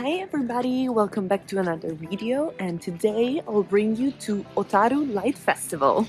Hi everybody, welcome back to another video and today I'll bring you to Otaru Light Festival.